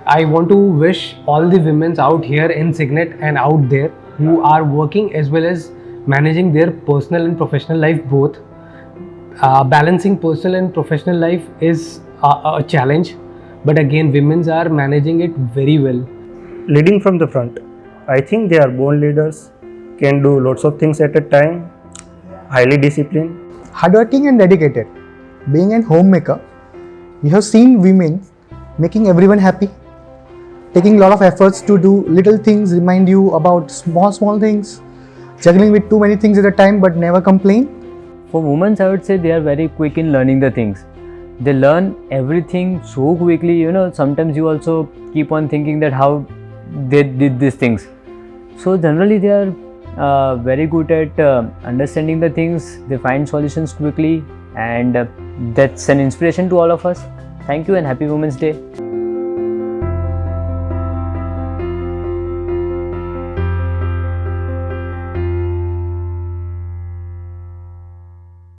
I want to wish all the women out here in Signet and out there who are working as well as managing their personal and professional life both. Uh, balancing personal and professional life is a, a challenge, but again, women are managing it very well. leading from the front. I think they are born leaders, can do lots of things at a time, highly disciplined. hardworking and dedicated. Being a homemaker, you have seen women making everyone happy, taking a lot of efforts to do little things, remind you about small, small things, juggling with too many things at a time but never complain. For women, I would say they are very quick in learning the things. They learn everything so quickly, you know. Sometimes you also keep on thinking that how they did these things. So, generally, they are uh, very good at uh, understanding the things, they find solutions quickly, and uh, that's an inspiration to all of us. Thank you and happy Women's Day.